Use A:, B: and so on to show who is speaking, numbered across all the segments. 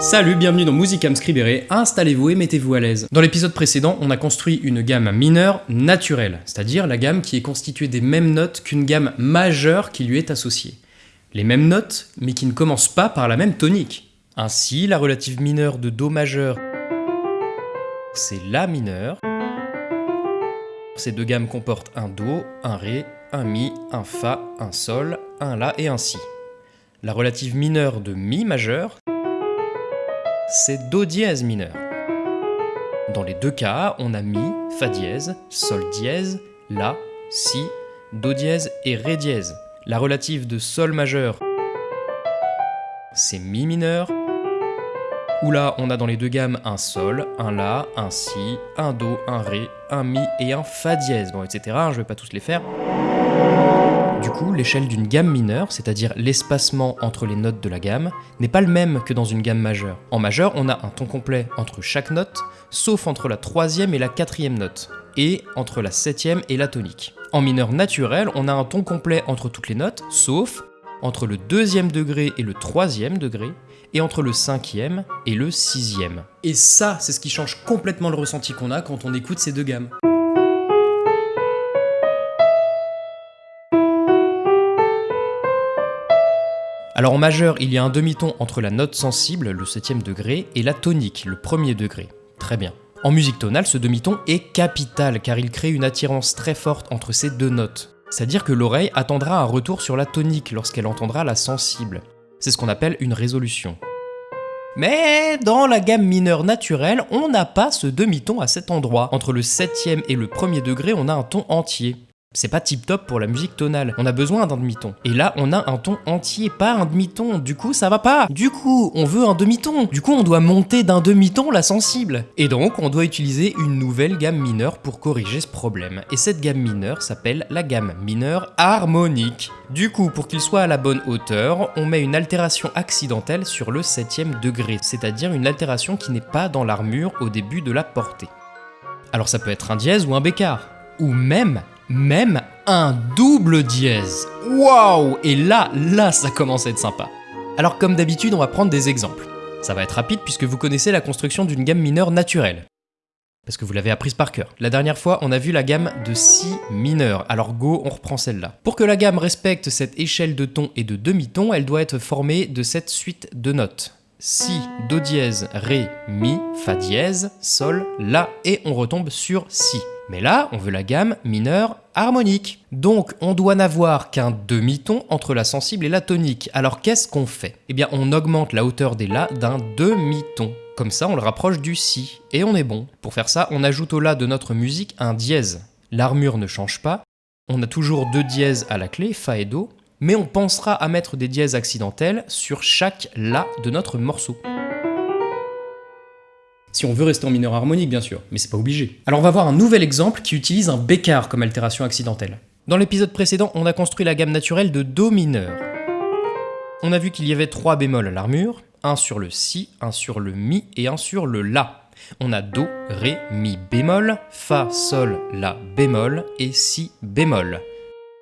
A: Salut, bienvenue dans Musicam Scribere, installez-vous et mettez-vous à l'aise. Dans l'épisode précédent, on a construit une gamme mineure naturelle, c'est-à-dire la gamme qui est constituée des mêmes notes qu'une gamme majeure qui lui est associée. Les mêmes notes, mais qui ne commencent pas par la même tonique. Ainsi, la relative mineure de Do majeur, c'est La mineur. Ces deux gammes comportent un Do, un Ré, un Mi, un Fa, un Sol, un La et un Si. La relative mineure de Mi majeur, c'est Do dièse mineur. Dans les deux cas, on a Mi, Fa dièse, Sol dièse, La, Si, Do dièse et Ré dièse. La relative de Sol majeur, c'est Mi mineur, où là on a dans les deux gammes un Sol, un La, un Si, un Do, un Ré, un Mi et un Fa dièse, bon, etc. Je vais pas tous les faire. Du coup, l'échelle d'une gamme mineure, c'est-à-dire l'espacement entre les notes de la gamme, n'est pas le même que dans une gamme majeure. En majeur, on a un ton complet entre chaque note, sauf entre la troisième et la quatrième note, et entre la septième et la tonique. En mineur naturel, on a un ton complet entre toutes les notes, sauf entre le deuxième degré et le troisième degré, et entre le cinquième et le sixième. Et ça, c'est ce qui change complètement le ressenti qu'on a quand on écoute ces deux gammes. Alors en majeur, il y a un demi-ton entre la note sensible, le septième degré, et la tonique, le premier degré. Très bien. En musique tonale, ce demi-ton est capital car il crée une attirance très forte entre ces deux notes. C'est-à-dire que l'oreille attendra un retour sur la tonique lorsqu'elle entendra la sensible. C'est ce qu'on appelle une résolution. Mais dans la gamme mineure naturelle, on n'a pas ce demi-ton à cet endroit. Entre le septième et le premier degré, on a un ton entier. C'est pas tip top pour la musique tonale, on a besoin d'un demi-ton. Et là, on a un ton entier, pas un demi-ton, du coup ça va pas. Du coup, on veut un demi-ton. Du coup, on doit monter d'un demi-ton la sensible. Et donc, on doit utiliser une nouvelle gamme mineure pour corriger ce problème. Et cette gamme mineure s'appelle la gamme mineure harmonique. Du coup, pour qu'il soit à la bonne hauteur, on met une altération accidentelle sur le septième degré, c'est-à-dire une altération qui n'est pas dans l'armure au début de la portée. Alors ça peut être un dièse ou un bécard, ou même même un double dièse. Waouh Et là, là, ça commence à être sympa. Alors comme d'habitude, on va prendre des exemples. Ça va être rapide puisque vous connaissez la construction d'une gamme mineure naturelle. Parce que vous l'avez apprise par cœur. La dernière fois, on a vu la gamme de Si mineur, alors go, on reprend celle-là. Pour que la gamme respecte cette échelle de ton et de demi-ton, elle doit être formée de cette suite de notes. Si, Do dièse, Ré, Mi, Fa dièse, Sol, La, et on retombe sur Si. Mais là, on veut la gamme mineure harmonique. Donc, on doit n'avoir qu'un demi-ton entre la sensible et la tonique. Alors, qu'est-ce qu'on fait? Eh bien, on augmente la hauteur des La d'un demi-ton. Comme ça, on le rapproche du Si, et on est bon. Pour faire ça, on ajoute au La de notre musique un dièse. L'armure ne change pas, on a toujours deux dièses à la clé, Fa et Do, mais on pensera à mettre des dièses accidentelles sur chaque La de notre morceau. Si on veut rester en mineur harmonique, bien sûr, mais c'est pas obligé. Alors on va voir un nouvel exemple qui utilise un bécard comme altération accidentelle. Dans l'épisode précédent, on a construit la gamme naturelle de Do mineur. On a vu qu'il y avait trois bémols à l'armure, un sur le Si, un sur le Mi et un sur le La. On a Do, Ré, Mi bémol, Fa, Sol, La bémol et Si bémol.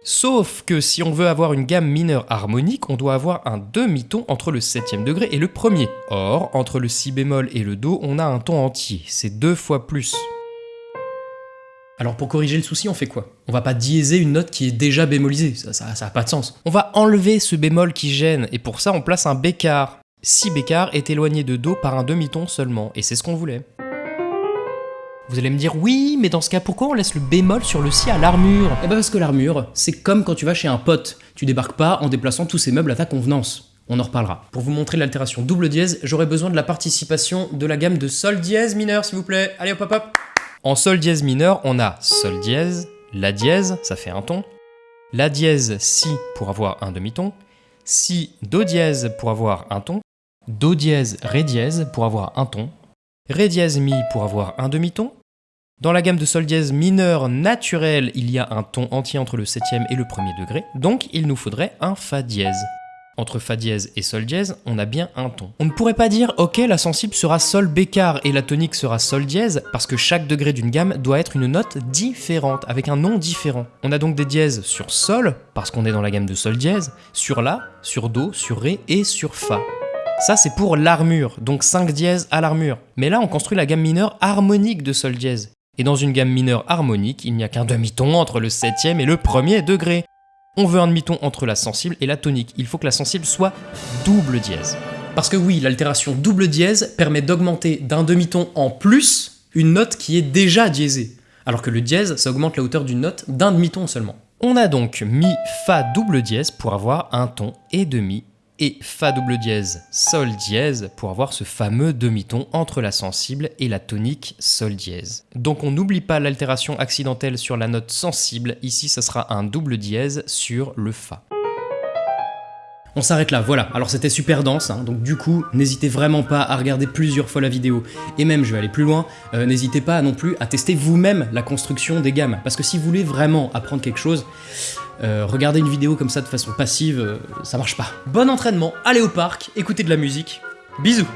A: Sauf que si on veut avoir une gamme mineure harmonique, on doit avoir un demi-ton entre le septième degré et le premier. Or, entre le si bémol et le do, on a un ton entier, c'est deux fois plus. Alors pour corriger le souci, on fait quoi? On va pas diéser une note qui est déjà bémolisée, ça, ça, a pas de sens. On va enlever ce bémol qui gêne, et pour ça on place un bécard. Si bécard est éloigné de do par un demi-ton seulement, et c'est ce qu'on voulait. Vous allez me dire, oui, mais dans ce cas, pourquoi on laisse le bémol sur le si à l'armure? Eh ben parce que l'armure, c'est comme quand tu vas chez un pote. Tu débarques pas en déplaçant tous ces meubles à ta convenance. On en reparlera. Pour vous montrer l'altération double dièse, j'aurai besoin de la participation de la gamme de sol dièse mineur, s'il vous plaît. Allez hop hop hop En sol dièse mineur, on a sol dièse, la dièse, ça fait un ton, la dièse si pour avoir un demi-ton, si do dièse pour avoir un ton, do dièse ré dièse pour avoir un ton, ré dièse mi pour avoir un demi-ton, dans la gamme de sol dièse mineur naturel, il y a un ton entier entre le septième et le premier degré, donc il nous faudrait un fa dièse. entre Fa dièse et Sol dièse, on a bien un ton. On ne pourrait pas dire ok la sensible sera Sol bécard et la tonique sera Sol dièse parce que chaque degré d'une gamme doit être une note différente, avec un nom différent. On a donc des dièses sur Sol, parce qu'on est dans la gamme de Sol dièse, sur La, sur Do, sur Ré et sur Fa. Ça c'est pour l'armure, donc 5 dièses à l'armure. Mais là on construit la gamme mineure harmonique de Sol dièse. Et dans une gamme mineure harmonique, il n'y a qu'un demi-ton entre le septième et le premier degré. On veut un demi-ton entre la sensible et la tonique. Il faut que la sensible soit double dièse. Parce que oui, l'altération double dièse permet d'augmenter d'un demi-ton en plus une note qui est déjà diésée. Alors que le dièse, ça augmente la hauteur d'une note d'un demi-ton seulement. On a donc mi fa double dièse pour avoir un ton et demi et Fa double dièse, Sol dièse pour avoir ce fameux demi-ton entre la sensible et la tonique Sol dièse. Donc on n'oublie pas l'altération accidentelle sur la note sensible, ici ça sera un double dièse sur le Fa. On s'arrête là, voilà. Alors c'était super dense, hein. donc du coup, n'hésitez vraiment pas à regarder plusieurs fois la vidéo. Et même, je vais aller plus loin, euh, n'hésitez pas non plus à tester vous-même la construction des gammes. Parce que si vous voulez vraiment apprendre quelque chose, euh, regarder une vidéo comme ça de façon passive, euh, ça marche pas. Bon entraînement, allez au parc, écoutez de la musique. Bisous